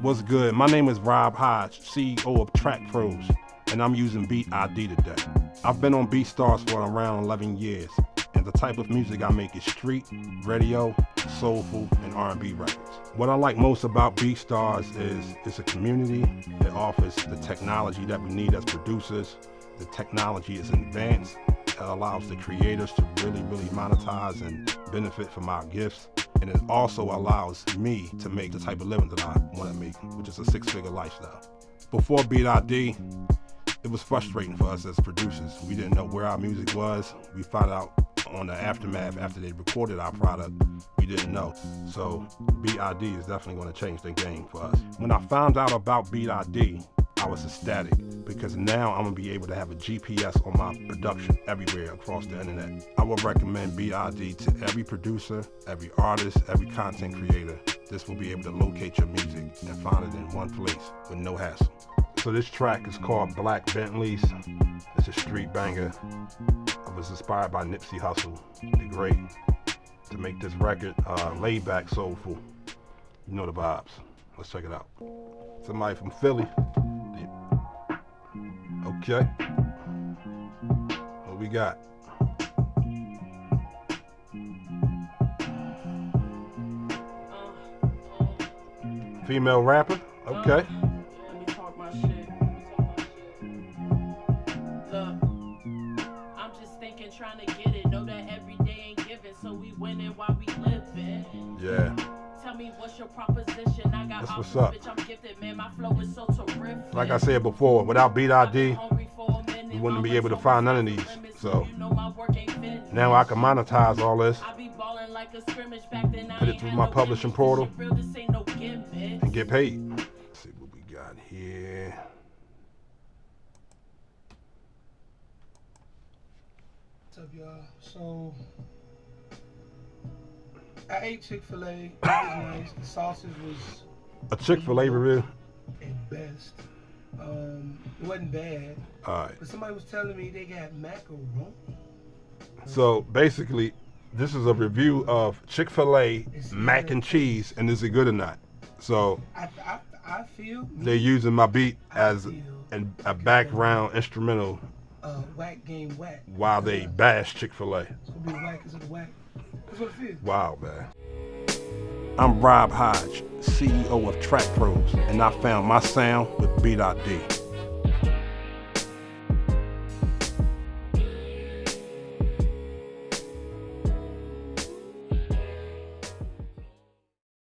What's good? My name is Rob Hodge, CEO of Track Pros, and I'm using Beat ID today. I've been on BeatStars for around 11 years, and the type of music I make is street, radio, soulful, and R&B records. What I like most about BeatStars is it's a community that offers the technology that we need as producers. The technology is advanced. It allows the creators to really, really monetize and benefit from our gifts and it also allows me to make the type of living that I want to make, which is a six-figure lifestyle. Before Beat ID, it was frustrating for us as producers. We didn't know where our music was. We found out on the aftermath after they recorded our product, we didn't know. So Beat ID is definitely going to change the game for us. When I found out about Beat ID, I was ecstatic because now I'm gonna be able to have a GPS on my production everywhere across the internet. I would recommend BID to every producer, every artist, every content creator. This will be able to locate your music and find it in one place with no hassle. So this track is called Black Bentleys. It's a street banger. I was inspired by Nipsey Hussle, the great, to make this record uh, laid back, soulful. You know the vibes. Let's check it out. Somebody from Philly. Okay. What we got? Female rapper? Okay. Let me talk my shit. Let me talk my shit. Look, I'm just thinking, trying to get it. Know that every day ain't given, so we winning while we living. Yeah. Tell me what's your proposition? I got That's what's up. bitch. I'm gifted, man. My flow is so terrific. Like I said before, without Beat ID, hungry for a minute. we wouldn't be able to find none of these. So you know my work ain't finished. now I can monetize all this I be ballin' like a scrimmage back then. I Put it through my publishing portal. shit Real, this ain't no gimmick. and get paid. Let's see what we got here. What's up, y'all? So, I ate Chick Fil A. It was nice. The sausage was A Chick-fil-A review. at best. Um, it wasn't bad. All right. But somebody was telling me they got macaroni. So basically, this is a review of Chick-fil-A mac and cheese, and is it good or not? So I, I, I feel they're using my beat as I feel an, a background instrumental uh, whack game whack. while they bash Chick-fil-A. It's gonna be the whackest of the whack. That's what it feels. Wow, man. I'm Rob Hodge, CEO of Track Pros, and I found my sound with ID.